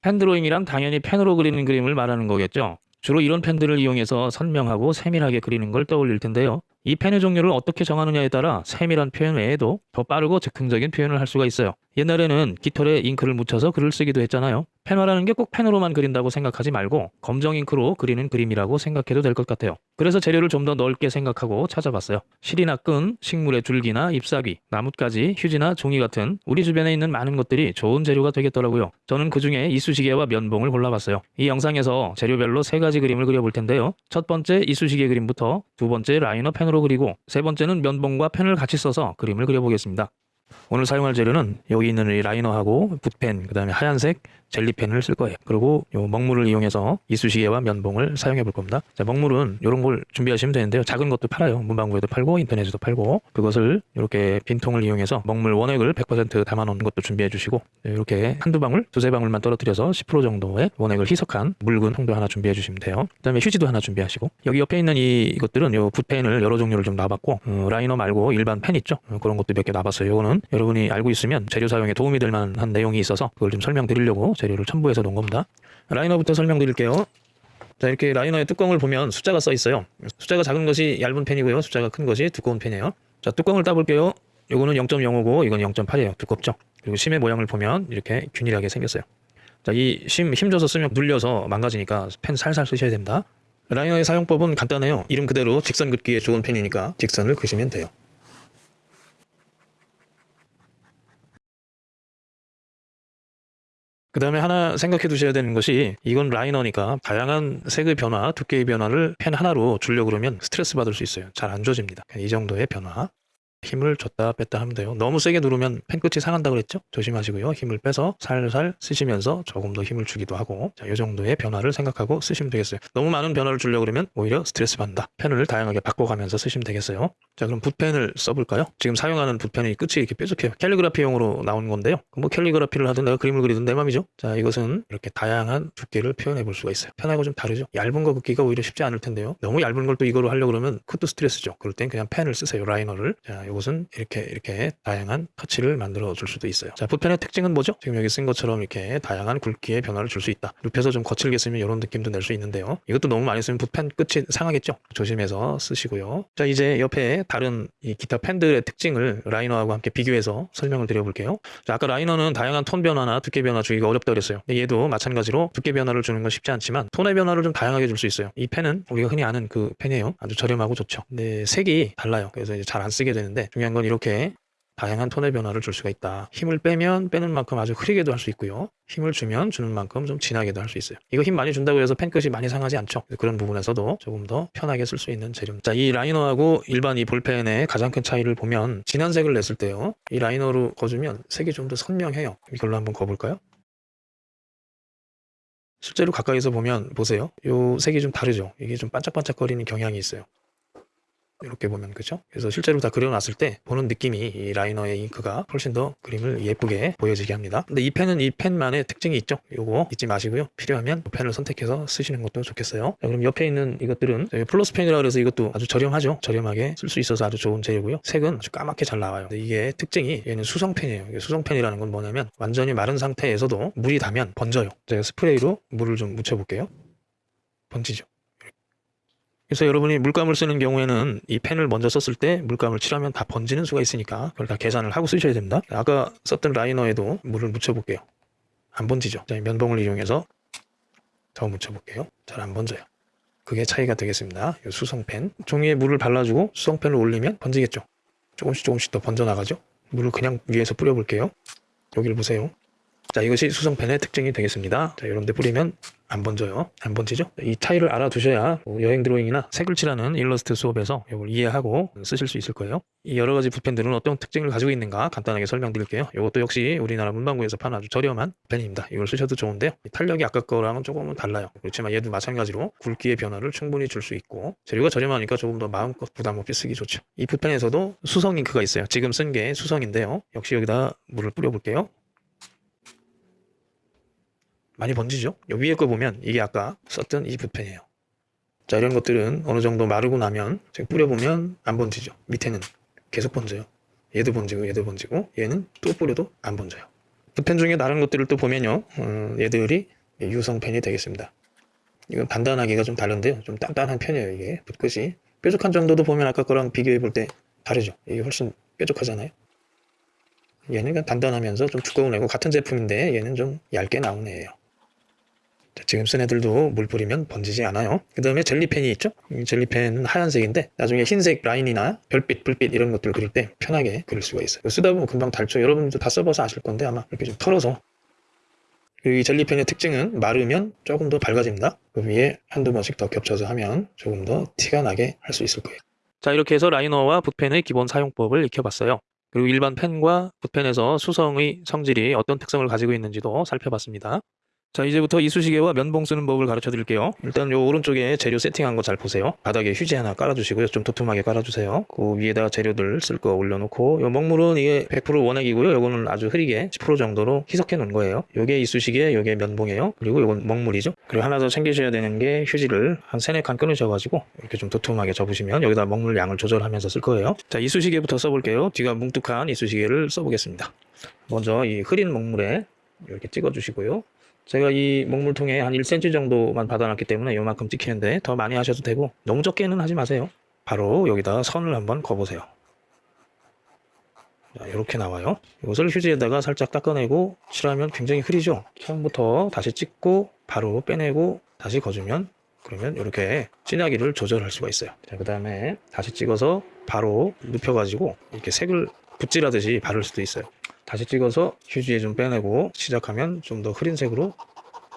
펜 드로잉이란 당연히 펜으로 그리는 그림을 말하는 거겠죠. 주로 이런 펜들을 이용해서 선명하고 세밀하게 그리는 걸 떠올릴 텐데요. 이 펜의 종류를 어떻게 정하느냐에 따라 세밀한 표현 외에도 더 빠르고 즉흥적인 표현을 할 수가 있어요. 옛날에는 깃털에 잉크를 묻혀서 글을 쓰기도 했잖아요. 펜화라는 게 꼭 펜으로만 그린다고 생각하지 말고 검정 잉크로 그리는 그림이라고 생각해도 될 것 같아요. 그래서 재료를 좀 더 넓게 생각하고 찾아봤어요. 실이나 끈, 식물의 줄기나 잎사귀, 나뭇가지, 휴지나 종이 같은 우리 주변에 있는 많은 것들이 좋은 재료가 되겠더라고요. 저는 그 중에 이쑤시개와 면봉을 골라봤어요. 이 영상에서 재료별로 세 가지 그림을 그려볼 텐데요. 첫 번째 이쑤시개 그림부터 두 번째 라이너 펜으로 그리고 세 번째는 면봉과 펜을 같이 써서 그림을 그려보겠습니다. 오늘 사용할 재료는 여기 있는 이 라이너하고 붓펜, 그 다음에 하얀색 젤리펜을 쓸 거예요. 그리고 요 먹물을 이용해서 이쑤시개와 면봉을 사용해 볼 겁니다. 자, 먹물은 이런 걸 준비하시면 되는데요. 작은 것도 팔아요. 문방구에도 팔고 인터넷에도 팔고 그것을 이렇게 빈통을 이용해서 먹물 원액을 100% 담아 놓은 것도 준비해 주시고 이렇게 한두 방울, 두세 방울만 떨어뜨려서 10% 정도의 원액을 희석한 묽은 통도 하나 준비해 주시면 돼요. 그 다음에 휴지도 하나 준비하시고 여기 옆에 있는 이 이것들은 요 붓펜을 여러 종류를 좀 놔봤고 어, 라이너 말고 일반 펜 있죠? 어, 그런 것도 몇 개 놔봤어요. 요거는 여러분이 알고 있으면 재료 사용에 도움이 될 만한 내용이 있어서 그걸 좀 설명드리려고 재료를 첨부해서 놓은 겁니다. 라이너부터 설명드릴게요. 자 이렇게 라이너의 뚜껑을 보면 숫자가 써 있어요. 숫자가 작은 것이 얇은 펜이고요. 숫자가 큰 것이 두꺼운 펜이에요. 자 뚜껑을 따볼게요. 요거는 0.05고 이건 0.8이에요. 두껍죠. 그리고 심의 모양을 보면 이렇게 균일하게 생겼어요. 자 이 심 힘줘서 쓰면 눌려서 망가지니까 펜 살살 쓰셔야 됩니다. 라이너의 사용법은 간단해요. 이름 그대로 직선 긋기에 좋은 펜이니까 직선을 그시면 돼요. 그 다음에 하나 생각해 두셔야 되는 것이 이건 라이너니까 다양한 색의 변화, 두께의 변화를 펜 하나로 주려고 그러면 스트레스 받을 수 있어요. 잘 안 줘집니다. 이 정도의 변화. 힘을 줬다 뺐다 하면 돼요. 너무 세게 누르면 펜 끝이 상한다 그랬죠? 조심하시고요. 힘을 빼서 살살 쓰시면서 조금 더 힘을 주기도 하고 자, 이 정도의 변화를 생각하고 쓰시면 되겠어요. 너무 많은 변화를 주려고 그러면 오히려 스트레스 받는다. 펜을 다양하게 바꿔가면서 쓰시면 되겠어요. 자 그럼 붓펜을 써볼까요? 지금 사용하는 붓펜이 끝이 이렇게 뾰족해요. 캘리그라피용으로 나온 건데요. 뭐 캘리그라피를 하든 내가 그림을 그리든 내 맘이죠. 자 이것은 이렇게 다양한 두께를 표현해 볼 수가 있어요. 펜하고 좀 다르죠? 얇은 거 긋기가 오히려 쉽지 않을 텐데요. 너무 얇은 걸 또 이거로 하려고 그러면 그것도 스트레스죠. 그럴 땐 그냥 펜을 쓰세요. 라이너를. 자 이것은 이렇게 이렇게 다양한 터치를 만들어 줄 수도 있어요. 자 붓펜의 특징은 뭐죠? 지금 여기 쓴 것처럼 이렇게 다양한 굵기의 변화를 줄 수 있다. 눕혀서 좀 거칠게 쓰면 이런 느낌도 낼 수 있는데요. 이것도 너무 많이 쓰면 붓펜 끝이 상하겠죠? 조심해서 쓰시고요. 자 이제 옆에 다른 이 기타 펜들의 특징을 라이너하고 함께 비교해서 설명을 드려볼게요. 자, 아까 라이너는 다양한 톤 변화나 두께 변화 주기가 어렵다 그랬어요. 얘도 마찬가지로 두께 변화를 주는 건 쉽지 않지만 톤의 변화를 좀 다양하게 줄 수 있어요. 이 펜은 우리가 흔히 아는 그 펜이에요. 아주 저렴하고 좋죠. 근데 색이 달라요. 그래서 이제 잘 안 쓰게 되는데 중요한 건 이렇게 다양한 톤의 변화를 줄 수가 있다. 힘을 빼면 빼는 만큼 아주 흐리게도 할 수 있고요. 힘을 주면 주는 만큼 좀 진하게도 할 수 있어요. 이거 힘 많이 준다고 해서 펜 끝이 많이 상하지 않죠. 그런 부분에서도 조금 더 편하게 쓸 수 있는 재료. 자, 이 라이너하고 일반 이 볼펜의 가장 큰 차이를 보면 진한 색을 냈을 때요. 이 라이너로 거주면 색이 좀 더 선명해요. 이걸로 한번 거볼까요? 실제로 가까이서 보면 보세요. 요 색이 좀 다르죠. 이게 좀 반짝반짝거리는 경향이 있어요. 이렇게 보면 그죠? 그래서 실제로 다 그려놨을 때 보는 느낌이 이 라이너의 잉크가 훨씬 더 그림을 예쁘게 보여지게 합니다. 근데 이 펜은 이 펜만의 특징이 있죠. 요거 잊지 마시고요. 필요하면 이 펜을 선택해서 쓰시는 것도 좋겠어요. 자, 그럼 옆에 있는 이것들은 플러스 펜이라 그래서 이것도 아주 저렴하죠. 저렴하게 쓸 수 있어서 아주 좋은 재료고요. 색은 아주 까맣게 잘 나와요. 이게 특징이 얘는 수성펜이에요. 수성펜이라는 건 뭐냐면 완전히 마른 상태에서도 물이 닿으면 번져요. 제가 스프레이로 물을 좀 묻혀볼게요. 번지죠. 그래서 여러분이 물감을 쓰는 경우에는 이 펜을 먼저 썼을 때 물감을 칠하면 다 번지는 수가 있으니까 그걸 다 계산을 하고 쓰셔야 됩니다. 아까 썼던 라이너에도 물을 묻혀볼게요. 안 번지죠. 자, 면봉을 이용해서 더 묻혀볼게요. 잘 안 번져요. 그게 차이가 되겠습니다. 이 수성펜. 종이에 물을 발라주고 수성펜을 올리면 번지겠죠. 조금씩 조금씩 더 번져나가죠. 물을 그냥 위에서 뿌려볼게요. 여기를 보세요. 자, 이것이 수성펜의 특징이 되겠습니다. 자, 이런 데 뿌리면 안 번져요. 안 번지죠? 이 차이를 알아두셔야 뭐 여행 드로잉이나 색을 칠하는 일러스트 수업에서 이걸 이해하고 쓰실 수 있을 거예요. 이 여러 가지 붓펜들은 어떤 특징을 가지고 있는가 간단하게 설명드릴게요. 이것도 역시 우리나라 문방구에서 파는 아주 저렴한 펜입니다. 이걸 쓰셔도 좋은데요. 탄력이 아까 거랑은 조금은 달라요. 그렇지만 얘도 마찬가지로 굵기의 변화를 충분히 줄 수 있고 재료가 저렴하니까 조금 더 마음껏 부담 없이 쓰기 좋죠. 이 붓펜에서도 수성 잉크가 있어요. 지금 쓴 게 수성인데요. 역시 여기다 물을 뿌려볼게요. 많이 번지죠? 위에 거 보면 이게 아까 썼던 이 붓펜이에요. 자 이런 것들은 어느 정도 마르고 나면 제가 뿌려보면 안 번지죠. 밑에는 계속 번져요. 얘도 번지고 얘도 번지고 얘는 또 뿌려도 안 번져요. 붓펜 중에 다른 것들을 또 보면요. 어, 얘들이 유성펜이 되겠습니다. 이건 단단하기가 좀 다른데요. 좀 단단한 편이에요, 이게. 붓끝이. 뾰족한 정도도 보면 아까 거랑 비교해 볼 때 다르죠. 이게 훨씬 뾰족하잖아요. 얘는 단단하면서 좀 두꺼운 애고 같은 제품인데 얘는 좀 얇게 나온 애예요. 자, 지금 쓴 애들도 물 뿌리면 번지지 않아요. 그 다음에 젤리펜이 있죠? 이 젤리펜은 하얀색인데 나중에 흰색 라인이나 별빛, 불빛 이런 것들 그릴 때 편하게 그릴 수가 있어요. 쓰다 보면 금방 닳죠. 여러분도 다 써봐서 아실 건데 아마 이렇게 좀 털어서 이 젤리펜의 특징은 마르면 조금 더 밝아집니다. 그 위에 한두 번씩 더 겹쳐서 하면 조금 더 티가 나게 할 수 있을 거예요. 자 이렇게 해서 라이너와 붓펜의 기본 사용법을 익혀봤어요. 그리고 일반 펜과 붓펜에서 수성의 성질이 어떤 특성을 가지고 있는지도 살펴봤습니다. 자 이제부터 이쑤시개와 면봉 쓰는 법을 가르쳐 드릴게요. 일단 요 오른쪽에 재료 세팅한 거 잘 보세요. 바닥에 휴지 하나 깔아주시고요. 좀 도톰하게 깔아주세요. 그 위에다가 재료들 쓸 거 올려놓고 요 먹물은 이게 100% 원액이고요. 요거는 아주 흐리게 10% 정도로 희석해 놓은 거예요. 요게 이쑤시개 요게 면봉이에요. 그리고 요건 먹물이죠. 그리고 하나 더 챙기셔야 되는 게 휴지를 한 세네 칸 끊으셔가지고 이렇게 좀 도톰하게 접으시면 여기다 먹물 양을 조절하면서 쓸 거예요. 자 이쑤시개부터 써볼게요. 뒤가 뭉툭한 이쑤시개를 써보겠습니다. 먼저 이 흐린 먹물에 이렇게 찍어 주시고요 제가 이 먹물통에 한 1cm 정도만 받아놨기 때문에 요만큼 찍히는데 더 많이 하셔도 되고 너무 적게는 하지 마세요. 바로 여기다 선을 한번 그어보세요. 자, 이렇게 나와요. 이것을 휴지에다가 살짝 닦아내고 칠하면 굉장히 흐리죠. 처음부터 다시 찍고 바로 빼내고 다시 거주면 그러면 이렇게 진하기를 조절할 수가 있어요. 자, 그 다음에 다시 찍어서 바로 눕혀가지고 이렇게 색을 붓질하듯이 바를 수도 있어요. 다시 찍어서 휴지에 좀 빼내고 시작하면 좀 더 흐린 색으로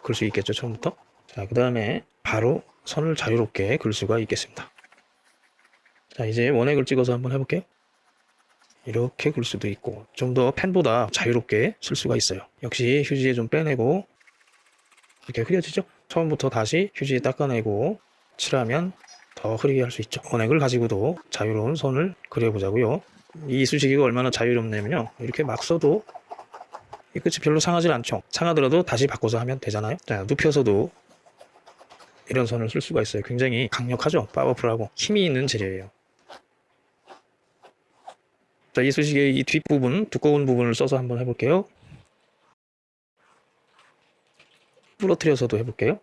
그릴 수 있겠죠 처음부터? 자 그 다음에 바로 선을 자유롭게 그릴 수가 있겠습니다. 자 이제 원액을 찍어서 한번 해볼게요. 이렇게 그릴 수도 있고 좀 더 펜보다 자유롭게 쓸 수가 있어요. 역시 휴지에 좀 빼내고 이렇게 흐려지죠? 처음부터 다시 휴지에 닦아내고 칠하면 더 흐리게 할 수 있죠. 원액을 가지고도 자유로운 선을 그려보자고요 이 이쑤시개가 얼마나 자유롭냐면요. 이렇게 막 써도 이 끝이 별로 상하지 않죠. 상하더라도 다시 바꿔서 하면 되잖아요. 자 눕혀서도 이런 선을 쓸 수가 있어요. 굉장히 강력하죠. 파워풀하고 힘이 있는 재료예요. 자 이쑤시개 이 뒷부분 두꺼운 부분을 써서 한번 해볼게요. 부러뜨려서도 해볼게요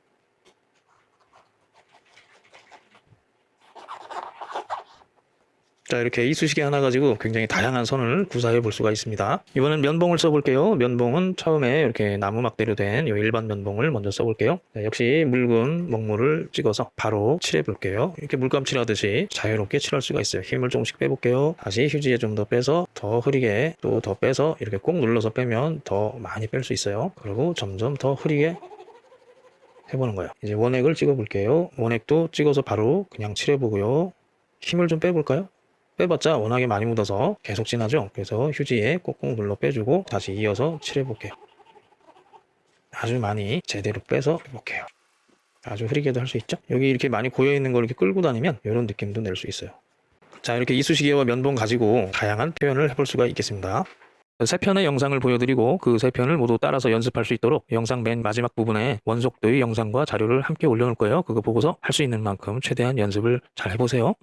자 이렇게 이쑤시개 하나 가지고 굉장히 다양한 선을 구사해 볼 수가 있습니다. 이번엔 면봉을 써볼게요. 면봉은 처음에 이렇게 나무 막대로 된 이 일반 면봉을 먼저 써볼게요. 자, 역시 묽은 먹물을 찍어서 바로 칠해 볼게요. 이렇게 물감 칠하듯이 자유롭게 칠할 수가 있어요. 힘을 조금씩 빼볼게요. 다시 휴지에 좀 더 빼서 더 흐리게 또 더 빼서 이렇게 꼭 눌러서 빼면 더 많이 뺄 수 있어요. 그리고 점점 더 흐리게 해보는 거예요. 이제 원액을 찍어 볼게요. 원액도 찍어서 바로 그냥 칠해 보고요. 힘을 좀 빼볼까요 빼봤자 워낙에 많이 묻어서 계속 진하죠? 그래서 휴지에 꼭꼭 눌러 빼주고 다시 이어서 칠해 볼게요. 아주 많이 제대로 빼서 해볼게요. 아주 흐리게도 할 수 있죠? 여기 이렇게 많이 고여있는 걸 이렇게 끌고 다니면 이런 느낌도 낼 수 있어요. 자 이렇게 이쑤시개와 면봉 가지고 다양한 표현을 해볼 수가 있겠습니다. 세 편의 영상을 보여드리고 그 세 편을 모두 따라서 연습할 수 있도록 영상 맨 마지막 부분에 원속도의 영상과 자료를 함께 올려놓을 거예요. 그거 보고서 할 수 있는 만큼 최대한 연습을 잘 해보세요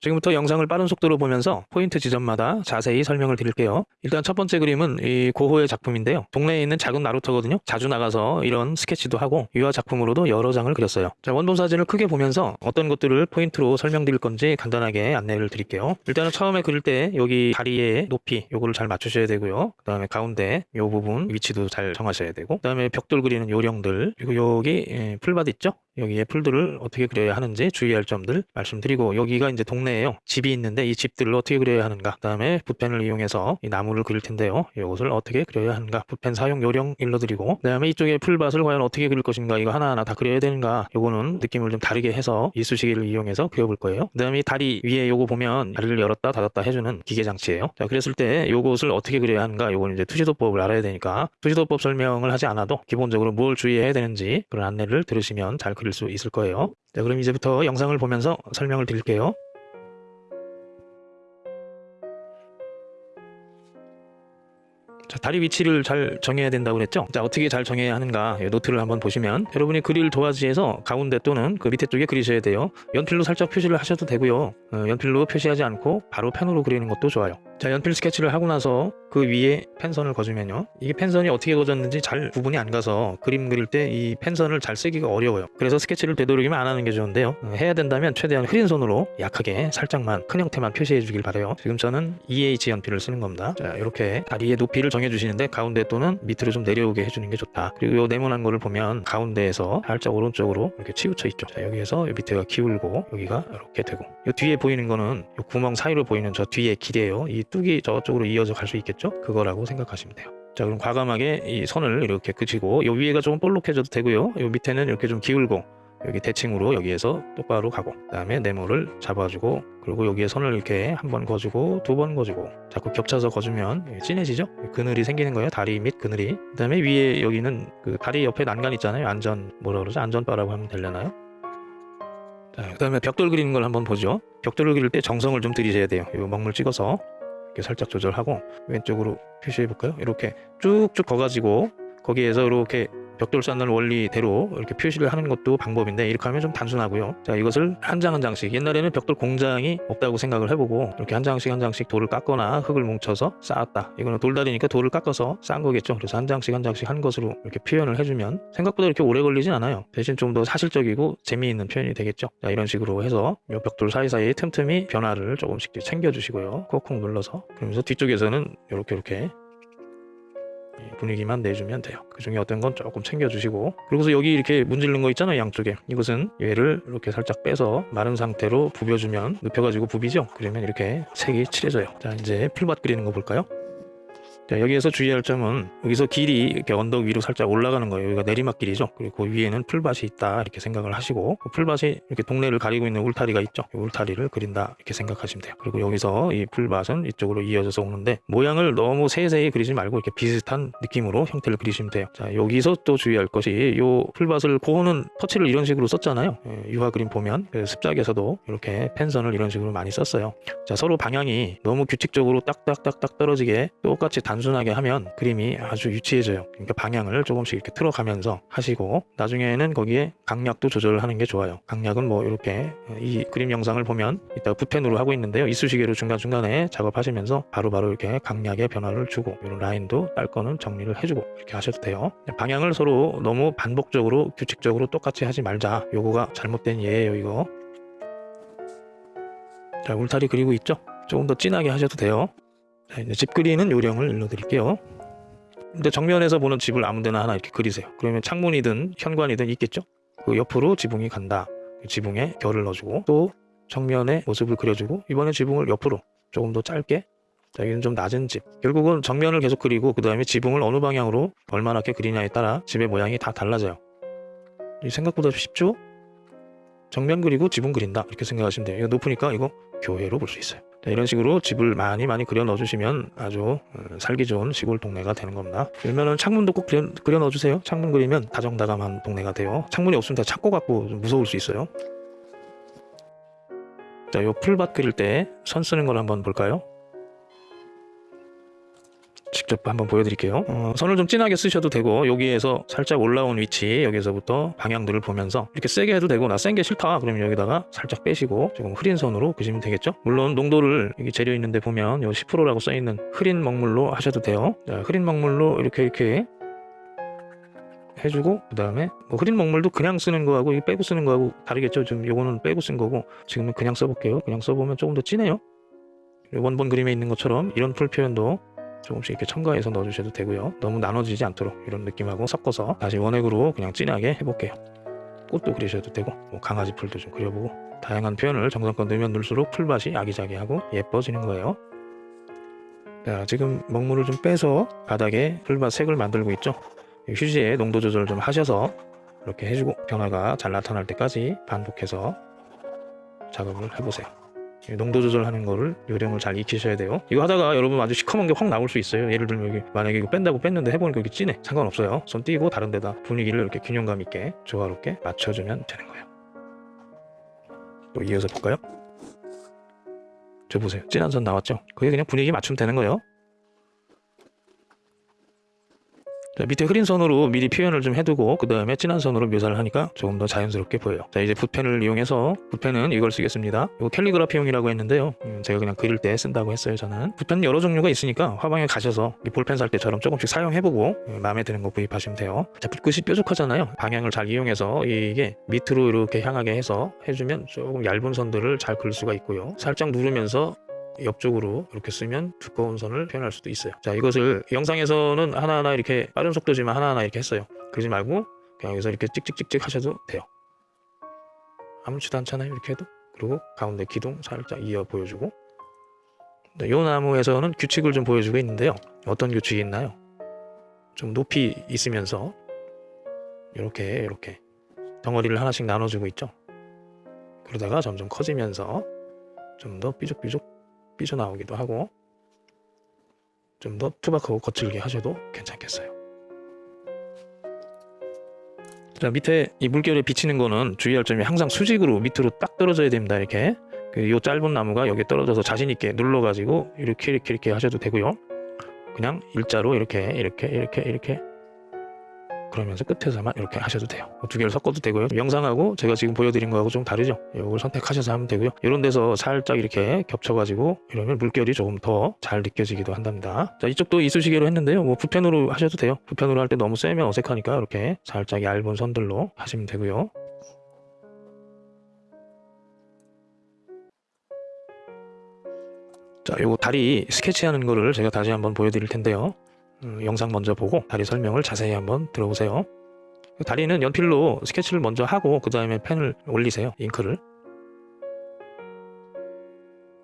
지금부터 영상을 빠른 속도로 보면서 포인트 지점마다 자세히 설명을 드릴게요. 일단 첫 번째 그림은 이 고호의 작품인데요. 동네에 있는 작은 나루터거든요. 자주 나가서 이런 스케치도 하고 유화 작품으로도 여러 장을 그렸어요. 자, 원본 사진을 크게 보면서 어떤 것들을 포인트로 설명드릴 건지 간단하게 안내를 드릴게요. 일단은 처음에 그릴 때 여기 다리의 높이 요거를 잘 맞추셔야 되고요. 그 다음에 가운데 요 부분 위치도 잘 정하셔야 되고 그 다음에 벽돌 그리는 요령들 그리고 여기 예, 풀밭 있죠? 여기에 풀들을 어떻게 그려야 하는지 주의할 점들 말씀드리고 여기가 이제 동네에요. 집이 있는데 이 집들을 어떻게 그려야 하는가. 그 다음에 붓펜을 이용해서 이 나무를 그릴 텐데요. 이것을 어떻게 그려야 하는가. 붓펜 사용 요령 일러드리고 그 다음에 이쪽에 풀밭을 과연 어떻게 그릴 것인가. 이거 하나하나 다 그려야 되는가. 요거는 느낌을 좀 다르게 해서 이쑤시개를 이용해서 그려볼 거예요. 그 다음에 이 다리 위에 요거 보면 다리를 열었다 닫았다 해주는 기계 장치예요. 자 그랬을 때 요것을 어떻게 그려야 하는가. 요거는 이제 투시도법을 알아야 되니까 투시도법 설명을 하지 않아도 기본적으로 뭘 주의해야 되는지 그런 안내를 들으시면 잘 그릴 수 있을 거예요. 자, 그럼 이제부터 영상을 보면서 설명을 드릴게요. 자, 다리 위치를 잘 정해야 된다고 그랬죠? 자, 어떻게 잘 정해야 하는가? 이 노트를 한번 보시면 여러분이 그릴 도화지에서 가운데 또는 그 밑에 쪽에 그리셔야 돼요. 연필로 살짝 표시를 하셔도 되고요. 어, 연필로 표시하지 않고 바로 펜으로 그리는 것도 좋아요. 자, 연필 스케치를 하고 나서 그 위에 펜선을 그어주면요. 이게 펜선이 어떻게 그어졌는지 잘 구분이 안 가서 그림 그릴 때 이 펜선을 잘 쓰기가 어려워요. 그래서 스케치를 되도록이면 안 하는 게 좋은데요. 어, 해야 된다면 최대한 흐린 선으로 약하게 살짝만 큰 형태만 표시해 주길 바래요. 지금 저는 2H 연필을 쓰는 겁니다. 자, 이렇게 다리의 높이를 정해 주시는데 가운데 또는 밑으로 좀 내려오게 해주는 게 좋다. 그리고 요 네모난 거를 보면 가운데에서 살짝 오른쪽으로 이렇게 치우쳐 있죠. 자, 여기에서 요 밑에가 기울고 여기가 이렇게 되고 요 뒤에 보이는 거는 요 구멍 사이로 보이는 저 뒤에 길이에요. 이 뚝이 저쪽으로 이어져 갈 수 있겠죠? 그거라고 생각하시면 돼요. 자 그럼 과감하게 이 선을 이렇게 그치고 요 위에가 조금 볼록해져도 되고요. 요 밑에는 이렇게 좀 기울고 여기 대칭으로 여기에서 똑바로 가고 그 다음에 네모를 잡아주고 그리고 여기에 선을 이렇게 한 번 거주고 두 번 거주고 자꾸 겹쳐서 거주면 진해지죠? 그늘이 생기는 거예요 다리 및 그늘이. 그 다음에 위에 여기는 그 다리 옆에 난간 있잖아요 안전 뭐라 그러죠? 안전바라고 하면 되려나요? 자 그다음에 벽돌 그리는 걸 한번 보죠. 벽돌을 그릴 때 정성을 좀 들이셔야 돼요. 이 먹물 찍어서 이렇게 살짝 조절하고 왼쪽으로 표시해 볼까요? 이렇게 쭉쭉 거가지고 거기에서 이렇게 벽돌 쌓는 원리대로 이렇게 표시를 하는 것도 방법인데 이렇게 하면 좀 단순하고요. 자 이것을 한 장 한 장씩 옛날에는 벽돌 공장이 없다고 생각을 해보고 이렇게 한 장씩 한 장씩 돌을 깎거나 흙을 뭉쳐서 쌓았다. 이거는 돌다리니까 돌을 깎아서 쌓은 거겠죠. 그래서 한 장씩 한 장씩 한 것으로 이렇게 표현을 해주면 생각보다 이렇게 오래 걸리진 않아요. 대신 좀 더 사실적이고 재미있는 표현이 되겠죠. 자 이런 식으로 해서 이 벽돌 사이사이에 틈틈이 변화를 조금씩 챙겨주시고요. 콕콕 눌러서 그러면서 뒤쪽에서는 이렇게 이렇게 이 분위기만 내주면 돼요. 그 중에 어떤 건 조금 챙겨주시고. 그리고서 여기 이렇게 문질른 거 있잖아요 양쪽에. 이것은 얘를 이렇게 살짝 빼서 마른 상태로 부벼주면 눕혀가지고 부비죠? 그러면 이렇게 색이 칠해져요. 자 이제 풀밭 그리는 거 볼까요 자 여기에서 주의할 점은 여기서 길이 이렇게 언덕 위로 살짝 올라가는 거예요. 여기가 내리막길이죠. 그리고 그 위에는 풀밭이 있다 이렇게 생각을 하시고 그 풀밭이 이렇게 동네를 가리고 있는 울타리가 있죠. 이 울타리를 그린다 이렇게 생각하시면 돼요. 그리고 여기서 이 풀밭은 이쪽으로 이어져서 오는데 모양을 너무 세세히 그리지 말고 이렇게 비슷한 느낌으로 형태를 그리시면 돼요. 자 여기서 또 주의할 것이 이 풀밭을 고는 터치를 이런 식으로 썼잖아요. 예, 유화 그림 보면 그 습작에서도 이렇게 펜선을 이런 식으로 많이 썼어요. 자 서로 방향이 너무 규칙적으로 딱딱딱딱 떨어지게 똑같이 단 순하게 하면 그림이 아주 유치해져요. 그러니까 방향을 조금씩 이렇게 틀어가면서 하시고 나중에는 거기에 강약도 조절을 하는 게 좋아요. 강약은 뭐 이렇게 이 그림 영상을 보면 이따 붓펜으로 하고 있는데요. 이쑤시개로 중간중간에 작업하시면서 바로바로 이렇게 강약의 변화를 주고 이런 라인도 딸 거는 정리를 해주고 이렇게 하셔도 돼요. 방향을 서로 너무 반복적으로 규칙적으로 똑같이 하지 말자. 요거가 잘못된 예예요 이거. 자 울타리 그리고 있죠? 조금 더 진하게 하셔도 돼요 자, 이제 집 그리는 요령을 일러드릴게요. 근데 정면에서 보는 집을 아무데나 하나 이렇게 그리세요. 그러면 창문이든 현관이든 있겠죠? 그 옆으로 지붕이 간다. 그 지붕에 결을 넣어주고 또 정면에 모습을 그려주고 이번에 지붕을 옆으로 조금 더 짧게 자, 여기는 좀 낮은 집. 결국은 정면을 계속 그리고 그 다음에 지붕을 어느 방향으로 얼마나게 그리냐에 따라 집의 모양이 다 달라져요. 이 생각보다 쉽죠? 정면 그리고 지붕 그린다 이렇게 생각하시면 돼요. 이거 높으니까 이거 교회로 볼 수 있어요. 자, 이런 식으로 집을 많이 많이 그려 넣어 주시면 아주 어, 살기 좋은 시골 동네가 되는 겁니다. 그러면은 창문도 꼭 그려, 그려 넣어 주세요. 창문 그리면 다정다감한 동네가 돼요. 창문이 없으면 다 찾고 갖고 좀 무서울 수 있어요. 자, 요 풀밭 그릴 때 선 쓰는 걸 한번 볼까요? 직접 한번 보여드릴게요. 어, 선을 좀 진하게 쓰셔도 되고 여기에서 살짝 올라온 위치 여기서부터 방향들을 보면서 이렇게 세게 해도 되고 나 센 게 싫다 그러면 여기다가 살짝 빼시고 조금 흐린 선으로 그리시면 되겠죠. 물론 농도를 여기 재료 있는데 보면 요 10%라고 써있는 흐린 먹물로 하셔도 돼요. 자, 흐린 먹물로 이렇게 이렇게 해주고 그 다음에 뭐 흐린 먹물도 그냥 쓰는 거하고 이 빼고 쓰는 거하고 다르겠죠. 지금 요거는 빼고 쓴 거고 지금은 그냥 써볼게요. 그냥 써보면 조금 더 진해요. 원본 그림에 있는 것처럼 이런 풀 표현도 조금씩 이렇게 첨가해서 넣어주셔도 되고요. 너무 나눠지지 않도록 이런 느낌하고 섞어서 다시 원액으로 그냥 진하게 해볼게요. 꽃도 그리셔도 되고 뭐 강아지 풀도 좀 그려보고 다양한 표현을 정성껏 넣으면 넣을수록 풀밭이 아기자기하고 예뻐지는 거예요. 자 지금 먹물을 좀 빼서 바닥에 풀밭 색을 만들고 있죠. 휴지에 농도 조절을 좀 하셔서 이렇게 해주고 변화가 잘 나타날 때까지 반복해서 작업을 해보세요. 이 농도 조절하는 거를 요령을 잘 익히셔야 돼요. 이거 하다가 여러분 아주 시커먼 게 확 나올 수 있어요. 예를 들면 여기 만약에 이거 뺀다고 뺐는데 해보니까 여기 진해. 상관없어요. 손 띄고 다른 데다 분위기를 이렇게 균형감 있게 조화롭게 맞춰주면 되는 거예요. 또 이어서 볼까요? 저 보세요. 진한 선 나왔죠? 그게 그냥 분위기 맞추면 되는 거예요. 자, 밑에 흐린 선으로 미리 표현을 좀 해두고 그 다음에 진한 선으로 묘사를 하니까 조금 더 자연스럽게 보여요. 자 이제 붓펜을 이용해서 붓펜은 이걸 쓰겠습니다. 이거 캘리그라피용이라고 했는데요. 음, 제가 그냥 그릴 때 쓴다고 했어요. 저는 붓펜 여러 종류가 있으니까 화방에 가셔서 이 볼펜 살 때처럼 조금씩 사용해보고 음, 마음에 드는 거 구입하시면 돼요. 자 붓끝이 뾰족하잖아요. 방향을 잘 이용해서 이게 밑으로 이렇게 향하게 해서 해주면 조금 얇은 선들을 잘 그릴 수가 있고요. 살짝 누르면서 옆쪽으로 이렇게 쓰면 두꺼운 선을 표현할 수도 있어요. 자, 이것을 영상에서는 하나하나 이렇게 빠른 속도지만 하나하나 이렇게 했어요. 그러지 말고 그냥 여기서 이렇게 찍찍찍찍 하셔도 돼요. 아무렇지도 않잖아요. 이렇게 해도. 그리고 가운데 기둥 살짝 이어 보여주고 이 나무에서는 규칙을 좀 보여주고 있는데요. 어떤 규칙이 있나요? 좀 높이 있으면서 이렇게 이렇게 덩어리를 하나씩 나눠주고 있죠. 그러다가 점점 커지면서 좀 더 삐죽삐죽 삐져나오기도 하고 좀 더 투박하고 거칠게 하셔도 괜찮겠어요. 자 밑에 이 물결에 비치는 거는 주의할 점이 항상 수직으로 밑으로 딱 떨어져야 됩니다. 이렇게 그요 짧은 나무가 여기 떨어져서 자신 있게 눌러가지고 이렇게 이렇게 이렇게 하셔도 되고요. 그냥 일자로 이렇게 이렇게 이렇게 이렇게 그러면서 끝에서만 이렇게 하셔도 돼요. 두 개를 섞어도 되고요. 영상하고 제가 지금 보여드린 거하고 좀 다르죠. 이걸 선택하셔서 하면 되고요. 이런 데서 살짝 이렇게 겹쳐가지고 이러면 물결이 조금 더 잘 느껴지기도 한답니다. 자 이쪽도 이쑤시개로 했는데요. 뭐 붓펜으로 하셔도 돼요. 붓펜으로 할 때 너무 세면 어색하니까 이렇게 살짝 얇은 선들로 하시면 되고요. 자, 요거 다리 스케치하는 거를 제가 다시 한번 보여드릴 텐데요. 음, 영상 먼저 보고 다리 설명을 자세히 한번 들어보세요. 다리는 연필로 스케치를 먼저 하고 그 다음에 펜을 올리세요. 잉크를.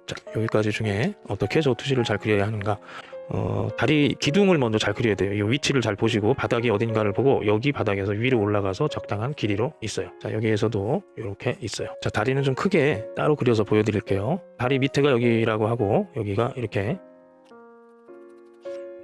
자, 여기까지 중에 어떻게 저 투시를 잘 그려야 하는가. 어, 다리 기둥을 먼저 잘 그려야 돼요. 이 위치를 잘 보시고 바닥이 어딘가를 보고 여기 바닥에서 위로 올라가서 적당한 길이로 있어요. 자, 여기에서도 이렇게 있어요. 자, 다리는 좀 크게 따로 그려서 보여드릴게요. 다리 밑에가 여기라고 하고 여기가 이렇게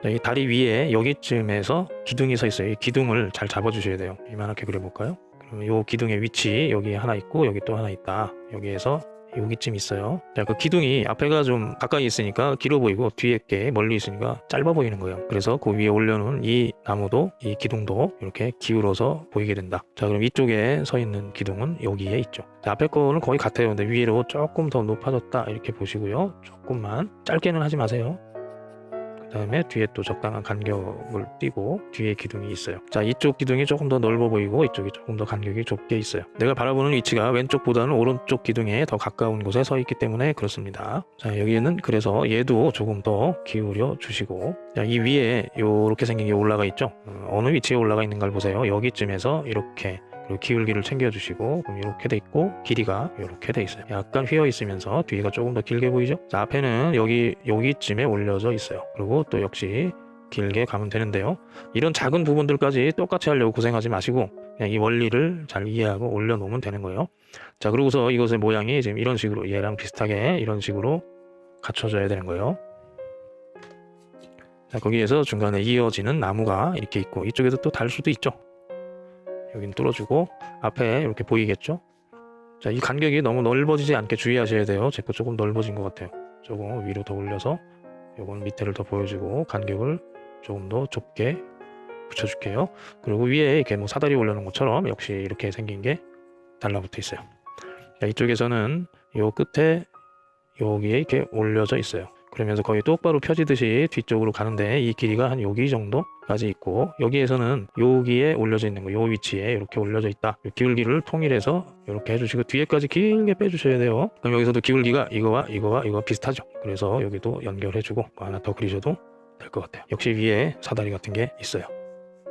이 다리 위에 여기쯤에서 기둥이 서 있어요. 이 기둥을 잘 잡아주셔야 돼요. 이만하게 그려볼까요? 그러면 이 기둥의 위치 여기 하나 있고 여기 또 하나 있다. 여기에서 여기쯤 있어요. 자, 그 기둥이 앞에가 좀 가까이 있으니까 길어 보이고 뒤에 게 멀리 있으니까 짧아 보이는 거예요. 그래서 그 위에 올려놓은 이 나무도 이 기둥도 이렇게 기울어서 보이게 된다. 자, 그럼 이쪽에 서 있는 기둥은 여기에 있죠. 자, 앞에 거는 거의 같아요. 근데 위로 조금 더 높아졌다 이렇게 보시고요. 조금만 짧게는 하지 마세요. 그 다음에 뒤에 또 적당한 간격을 띄고 뒤에 기둥이 있어요. 자 이쪽 기둥이 조금 더 넓어 보이고 이쪽이 조금 더 간격이 좁게 있어요. 내가 바라보는 위치가 왼쪽보다는 오른쪽 기둥에 더 가까운 곳에 서 있기 때문에 그렇습니다. 자 여기는 그래서 얘도 조금 더 기울여 주시고 자, 이 위에 요렇게 생긴 게 올라가 있죠? 어, 어느 위치에 올라가 있는 걸 보세요. 여기쯤에서 이렇게 그리고 기울기를 챙겨주시고 그럼 이렇게 돼 있고 길이가 이렇게 돼 있어요. 약간 휘어 있으면서 뒤가 조금 더 길게 보이죠? 자 앞에는 여기 여기쯤에 올려져 있어요. 그리고 또 역시 길게 가면 되는데요. 이런 작은 부분들까지 똑같이 하려고 고생하지 마시고 그냥 이 원리를 잘 이해하고 올려놓으면 되는 거예요. 자 그러고서 이것의 모양이 지금 이런 식으로 얘랑 비슷하게 이런 식으로 갖춰져야 되는 거예요. 자 거기에서 중간에 이어지는 나무가 이렇게 있고 이쪽에도 또달 수도 있죠 여긴 뚫어주고 앞에 이렇게 보이겠죠? 자, 이 간격이 너무 넓어지지 않게 주의하셔야 돼요. 제 거 조금 넓어진 것 같아요. 조금 위로 더 올려서 요건 밑에를 더 보여주고 간격을 조금 더 좁게 붙여줄게요. 그리고 위에 이렇게 뭐 사다리 올려놓은 것처럼 역시 이렇게 생긴 게 달라붙어 있어요. 자, 이쪽에서는 요 끝에 여기에 이렇게 올려져 있어요. 그러면서 거의 똑바로 펴지듯이 뒤쪽으로 가는데 이 길이가 한 여기 정도 까지 있고 여기에서는 여기에 올려져 있는 거 요 위치에 이렇게 올려져 있다. 기울기를 통일해서 이렇게 해주시고 뒤에까지 길게 빼주셔야 돼요. 그럼 여기서도 기울기가 이거와 이거와 이거 비슷하죠? 그래서 여기도 연결해주고 뭐 하나 더 그리셔도 될 것 같아요. 역시 위에 사다리 같은 게 있어요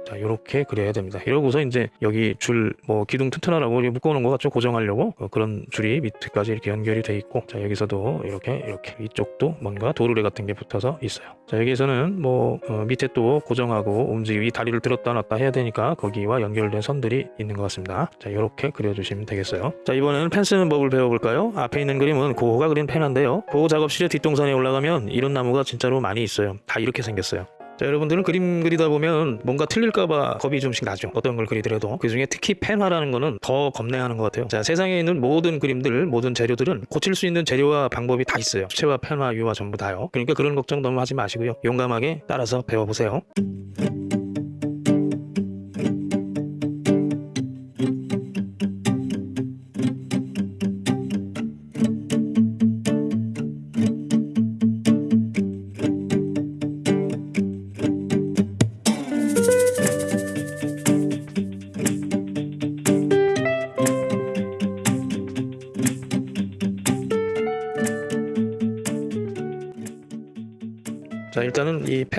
자, 이렇게 그려야 됩니다. 이러고서 이제 여기 줄 뭐 기둥 튼튼하라고 묶어놓은 거 같죠? 고정하려고 어, 그런 줄이 밑에까지 이렇게 연결이 돼 있고 자 여기서도 이렇게 이렇게 이쪽도 뭔가 도르래 같은 게 붙어서 있어요. 자 여기에서는 뭐 어, 밑에 또 고정하고 움직이 다리를 들었다 놨다 해야 되니까 거기와 연결된 선들이 있는 것 같습니다. 자 이렇게 그려주시면 되겠어요. 자 이번에는 펜 쓰는 법을 배워볼까요? 앞에 있는 그림은 고호가 그린 펜인데요. 고호 작업실의 뒷동산에 올라가면 이런 나무가 진짜로 많이 있어요. 다 이렇게 생겼어요. 자 여러분들은 그림 그리다 보면 뭔가 틀릴까봐 겁이 좀씩 나죠. 어떤 걸 그리더라도. 그 중에 특히 펜화라는 거는 더 겁내하는 것 같아요. 자 세상에 있는 모든 그림들 모든 재료들은 고칠 수 있는 재료와 방법이 다 있어요. 수채화 펜화 유화 전부 다요. 그러니까 그런 걱정 너무 하지 마시고요. 용감하게 따라서 배워보세요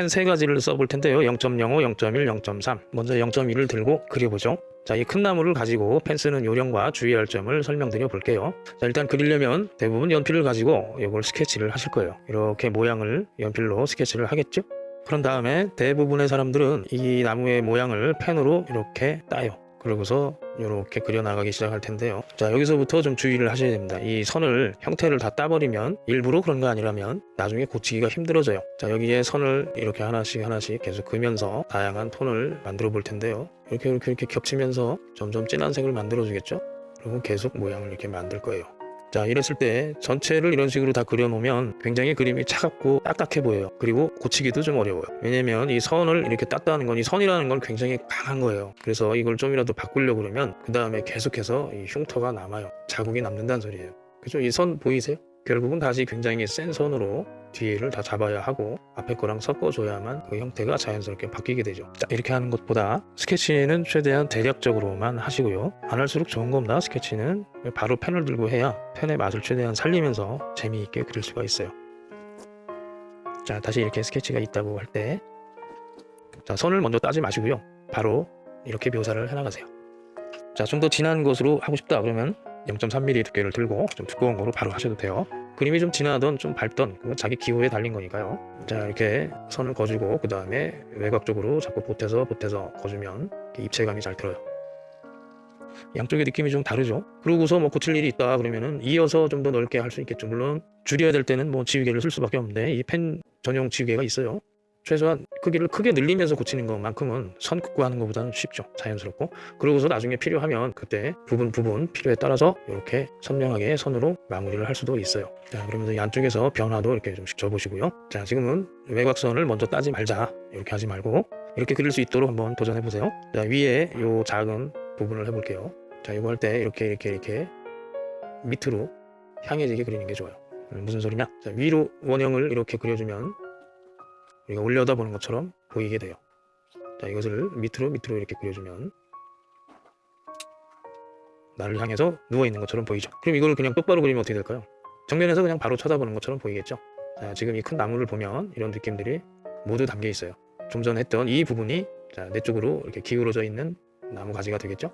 세 가지를 써볼 텐데요. 0.05, 0.1, 0.3 먼저 0.1을 들고 그려보죠. 자 이 큰 나무를 가지고 펜 쓰는 요령과 주의할 점을 설명드려 볼게요. 자 일단 그리려면 대부분 연필을 가지고 이걸 스케치를 하실 거예요. 이렇게 모양을 연필로 스케치를 하겠죠? 그런 다음에 대부분의 사람들은 이 나무의 모양을 펜으로 이렇게 따요. 그러고서 이렇게 그려나가기 시작할 텐데요. 자 여기서부터 좀 주의를 하셔야 됩니다. 이 선을 형태를 다 따버리면 일부러 그런 거 아니라면 나중에 고치기가 힘들어져요. 자 여기에 선을 이렇게 하나씩 하나씩 계속 그면서 다양한 톤을 만들어 볼 텐데요. 이렇게 이렇게 이렇게 겹치면서 점점 진한 색을 만들어 주겠죠? 그리고 계속 모양을 이렇게 만들 거예요 자 이랬을 때 전체를 이런 식으로 다 그려놓으면 굉장히 그림이 차갑고 딱딱해 보여요. 그리고 고치기도 좀 어려워요. 왜냐면 이 선을 이렇게 땄다는 건 이 선이라는 건 굉장히 강한 거예요. 그래서 이걸 좀이라도 바꾸려고 그러면 그 다음에 계속해서 이 흉터가 남아요. 자국이 남는다는 소리예요. 그죠? 이 선 보이세요? 결국은 다시 굉장히 센 선으로 뒤를 다 잡아야 하고 앞에 거랑 섞어줘야만 그 형태가 자연스럽게 바뀌게 되죠. 자 이렇게 하는 것보다 스케치는 최대한 대략적으로만 하시고요. 안 할수록 좋은 겁니다. 스케치는. 바로 펜을 들고 해야 펜의 맛을 최대한 살리면서 재미있게 그릴 수가 있어요. 자 다시 이렇게 스케치가 있다고 할 때. 자 선을 먼저 따지 마시고요. 바로 이렇게 묘사를 해나가세요. 자 좀 더 진한 것으로 하고 싶다 그러면 0.3mm 두께를 들고 좀 두꺼운 거로 바로 하셔도 돼요 그림이 좀 진하던 좀 밝던 그건 자기 기호에 달린 거니까요. 자 이렇게 선을 거주고 그 다음에 외곽 쪽으로 자꾸 보태서 보태서 거주면 입체감이 잘 들어요. 양쪽의 느낌이 좀 다르죠. 그러고서 뭐 고칠 일이 있다 그러면은 이어서 좀 더 넓게 할 수 있겠죠. 물론 줄여야 될 때는 뭐 지우개를 쓸 수밖에 없는데 이 펜 전용 지우개가 있어요 최소한 크기를 크게 늘리면서 고치는 것만큼은 선 긋고 하는 것보다는 쉽죠. 자연스럽고. 그러고서 나중에 필요하면 그때 부분 부분 필요에 따라서 이렇게 선명하게 선으로 마무리를 할 수도 있어요. 자 그러면서 이 안쪽에서 변화도 이렇게 좀씩 줘보시고요. 자 지금은 외곽선을 먼저 따지 말자. 이렇게 하지 말고 이렇게 그릴 수 있도록 한번 도전해 보세요. 자 위에 요 작은 부분을 해볼게요. 자 이거 할 때 이렇게 이렇게 이렇게 밑으로 향해지게 그리는 게 좋아요. 음, 무슨 소리냐? 자 위로 원형을 이렇게 그려주면 우리가 올려다보는 것처럼 보이게 돼요. 자 이것을 밑으로 밑으로 이렇게 그려주면 나를 향해서 누워있는 것처럼 보이죠. 그럼 이걸 그냥 똑바로 그리면 어떻게 될까요? 정면에서 그냥 바로 쳐다보는 것처럼 보이겠죠. 자 지금 이 큰 나무를 보면 이런 느낌들이 모두 담겨 있어요. 좀 전 했던 이 부분이 자, 내 쪽으로 이렇게 기울어져 있는 나무 가지가 되겠죠.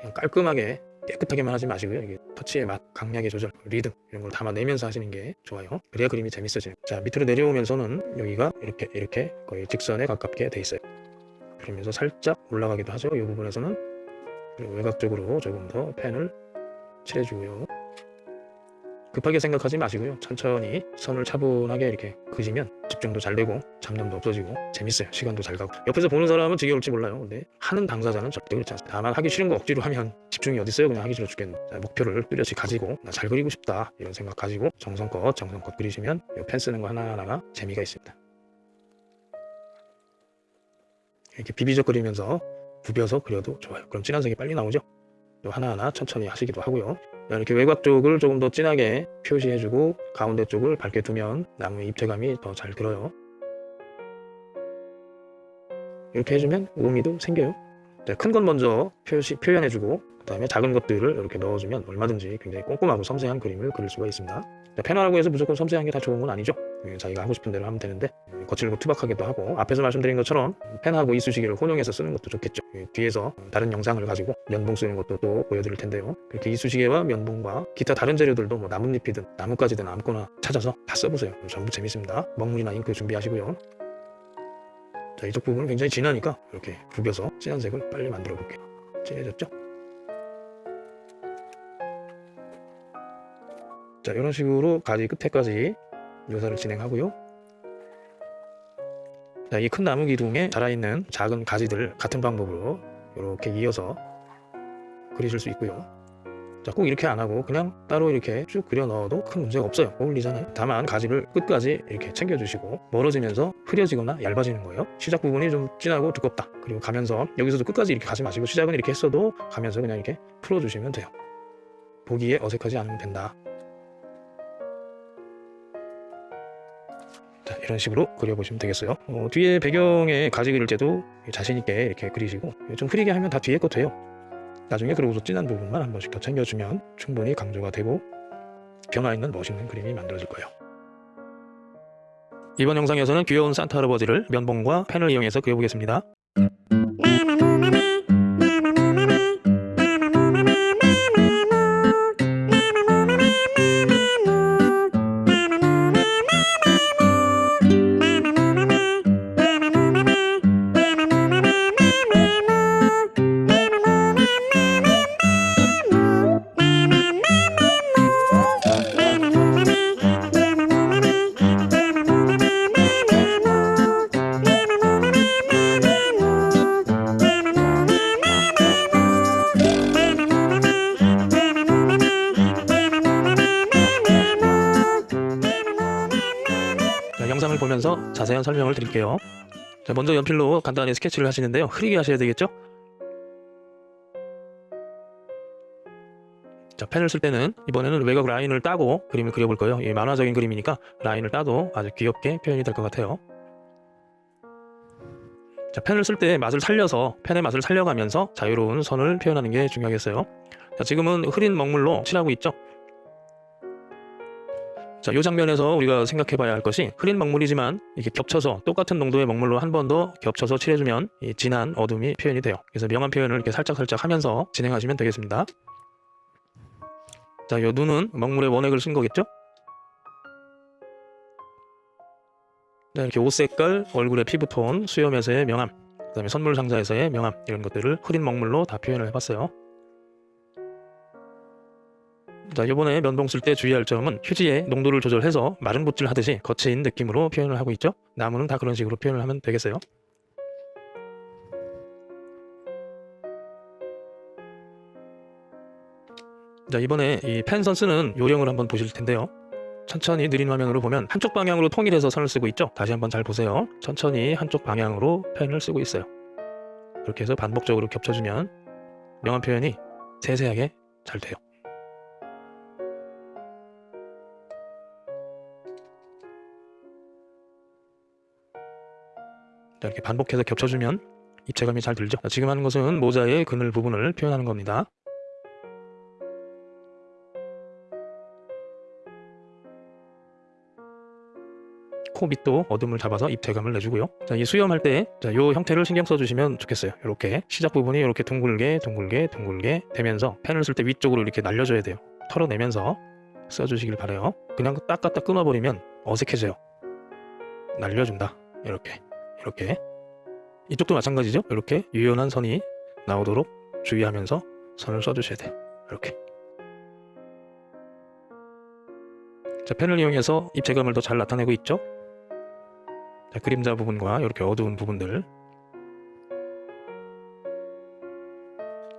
그냥 깔끔하게 깨끗하게만 하지 마시고요. 이게 터치의 맛, 강약의 조절, 리듬 이런 걸 담아내면서 하시는 게 좋아요. 그래야 그림이 재밌어져요. 자 밑으로 내려오면서는 여기가 이렇게 이렇게 거의 직선에 가깝게 돼 있어요. 그러면서 살짝 올라가기도 하죠. 이 부분에서는 그리고 외곽적으로 조금 더 펜을 칠해주고요. 급하게 생각하지 마시고요. 천천히 선을 차분하게 이렇게 그시면 집중도 잘 되고 잡념도 없어지고 재밌어요. 시간도 잘 가고 옆에서 보는 사람은 지겨울지 몰라요. 근데 하는 당사자는 절대 그렇지 않습니다. 다만 하기 싫은 거 억지로 하면 집중이 어디 있어요? 그냥 하기 싫어 죽겠네. 자, 목표를 뚜렷이 가지고 나 잘 그리고 싶다 이런 생각 가지고 정성껏 정성껏 그리시면 이펜 쓰는 거 하나하나가 재미가 있습니다. 이렇게 비비적 그리면서 부벼서 그려도 좋아요. 그럼 진한 색이 빨리 나오죠. 또 하나하나 천천히 하시기도 하고요. 이렇게 외곽 쪽을 조금 더 진하게 표시해주고 가운데 쪽을 밝게 두면 나무의 입체감이 더 잘 들어요. 이렇게 해주면 의미도 생겨요. 큰 건 먼저 표시, 표현해주고 그 다음에 작은 것들을 이렇게 넣어주면 얼마든지 굉장히 꼼꼼하고 섬세한 그림을 그릴 수가 있습니다. 펜화라고 해서 무조건 섬세한 게 다 좋은 건 아니죠. 예, 자기가 하고 싶은 대로 하면 되는데 거칠고 투박하게도 하고 앞에서 말씀드린 것처럼 펜하고 이쑤시개를 혼용해서 쓰는 것도 좋겠죠. 예, 뒤에서 다른 영상을 가지고 면봉 쓰는 것도 또 보여드릴 텐데요. 그렇게 이쑤시개와 면봉과 기타 다른 재료들도 뭐 나뭇잎이든 나뭇가지든 아무거나 찾아서 다 써보세요. 전부 재밌습니다. 먹물이나 잉크 준비하시고요. 자 이쪽 부분은 굉장히 진하니까 이렇게 구겨서 진한 색을 빨리 만들어 볼게요. 진해졌죠? 자 이런 식으로 가지 끝에까지 묘사를 진행하고요. 자, 이 큰 나무 기둥에 자라있는 작은 가지들 같은 방법으로 이렇게 이어서 그리실 수 있고요. 자, 꼭 이렇게 안 하고 그냥 따로 이렇게 쭉 그려 넣어도 큰 문제가 없어요. 어울리잖아요. 다만 가지를 끝까지 이렇게 챙겨주시고 멀어지면서 흐려지거나 얇아지는 거예요. 시작 부분이 좀 진하고 두껍다. 그리고 가면서 여기서도 끝까지 이렇게 가지 마시고 시작은 이렇게 했어도 가면서 그냥 이렇게 풀어주시면 돼요. 보기에 어색하지 않으면 된다. 자, 이런 식으로 그려보시면 되겠어요. 어, 뒤에 배경에 가지 그릴 때도 자신있게 이렇게 그리시고 좀 흐리게 하면 다 뒤에 거 돼요. 나중에 그러고서 진한 부분만 한 번씩 더 챙겨주면 충분히 강조가 되고 변화 있는 멋있는 그림이 만들어질 거예요. 이번 영상에서는 귀여운 산타 할아버지를 면봉과 펜을 이용해서 그려보겠습니다. 보면서 자세한 설명을 드릴게요. 자, 먼저 연필로 간단히 스케치를 하시는데요. 흐리게 하셔야 되겠죠? 자, 펜을 쓸 때는 이번에는 외곽 라인을 따고 그림을 그려볼 거예요. 이 만화적인 그림이니까 라인을 따도 아주 귀엽게 표현이 될 것 같아요. 자, 펜을 쓸 때 맛을 살려서 펜의 맛을 살려가면서 자유로운 선을 표현하는 게 중요하겠어요. 자, 지금은 흐린 먹물로 칠하고 있죠. 자, 이 장면에서 우리가 생각해 봐야 할 것이 흐린 먹물이지만 이렇게 겹쳐서 똑같은 농도의 먹물로 한 번 더 겹쳐서 칠해주면 이 진한 어둠이 표현이 돼요. 그래서 명암 표현을 이렇게 살짝살짝 하면서 진행하시면 되겠습니다. 자, 요 눈은 먹물에 원액을 쓴 거겠죠? 자, 이렇게 옷 색깔, 얼굴의 피부톤, 수염에서의 명암, 그 다음에 선물 상자에서의 명암 이런 것들을 흐린 먹물로 다 표현을 해봤어요. 자, 이번에 면봉 쓸 때 주의할 점은 휴지의 농도를 조절해서 마른 붓질 하듯이 거친 느낌으로 표현을 하고 있죠. 나무는 다 그런 식으로 표현을 하면 되겠어요. 자, 이번에 이 펜선 쓰는 요령을 한번 보실 텐데요. 천천히 느린 화면으로 보면 한쪽 방향으로 통일해서 선을 쓰고 있죠. 다시 한번 잘 보세요. 천천히 한쪽 방향으로 펜을 쓰고 있어요. 그렇게 해서 반복적으로 겹쳐주면 명암 표현이 세세하게 잘 돼요. 자, 이렇게 반복해서 겹쳐주면 입체감이 잘 들죠. 자, 지금 하는 것은 모자의 그늘 부분을 표현하는 겁니다. 코 밑도 어둠을 잡아서 입체감을 내주고요. 자, 이 수염할 때, 자, 요 형태를 신경 써주시면 좋겠어요. 이렇게 시작 부분이 이렇게 둥글게, 둥글게, 둥글게 되면서 펜을 쓸 때 위쪽으로 이렇게 날려줘야 돼요. 털어내면서 써주시길 바래요. 그냥 딱 갖다 끊어버리면 어색해져요. 날려준다. 이렇게, 이렇게. 이쪽도 마찬가지죠. 이렇게 유연한 선이 나오도록 주의하면서 선을 써주셔야 돼요. 이렇게. 자, 펜을 이용해서 입체감을 더 잘 나타내고 있죠. 자, 그림자 부분과 이렇게 어두운 부분들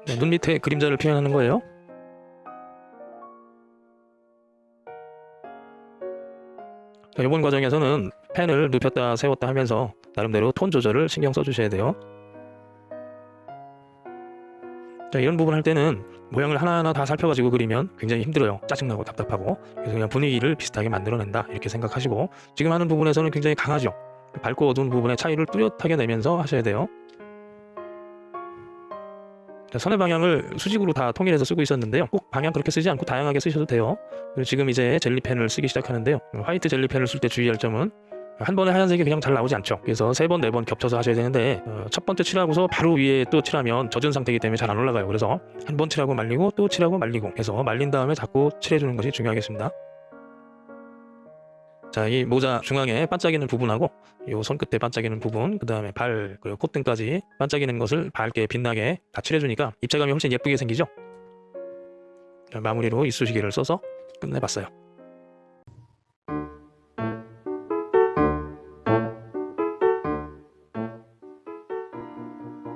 네, 눈 밑에 그림자를 표현하는 거예요. 자, 이번 과정에서는 펜을 눕혔다 세웠다 하면서 나름대로 톤 조절을 신경 써주셔야 돼요. 자, 이런 부분 할 때는 모양을 하나하나 다 살펴가지고 그리면 굉장히 힘들어요. 짜증나고 답답하고. 그래서 그냥 분위기를 비슷하게 만들어낸다. 이렇게 생각하시고 지금 하는 부분에서는 굉장히 강하죠. 밝고 어두운 부분의 차이를 뚜렷하게 내면서 하셔야 돼요. 자, 선의 방향을 수직으로 다 통일해서 쓰고 있었는데요. 꼭 방향 그렇게 쓰지 않고 다양하게 쓰셔도 돼요. 그리고 지금 이제 젤리펜을 쓰기 시작하는데요. 화이트 젤리펜을 쓸 때 주의할 점은 한 번에 하얀색이 그냥 잘 나오지 않죠. 그래서 세 번, 네 번 겹쳐서 하셔야 되는데 어, 첫 번째 칠하고서 바로 위에 또 칠하면 젖은 상태이기 때문에 잘 안 올라가요. 그래서 한 번 칠하고 말리고 또 칠하고 말리고 해서 말린 다음에 자꾸 칠해주는 것이 중요하겠습니다. 자, 이 모자 중앙에 반짝이는 부분하고 이 손끝에 반짝이는 부분, 그 다음에 발, 그리고 콧등까지 반짝이는 것을 밝게 빛나게 다 칠해주니까 입체감이 훨씬 예쁘게 생기죠? 자, 마무리로 이쑤시개를 써서 끝내봤어요.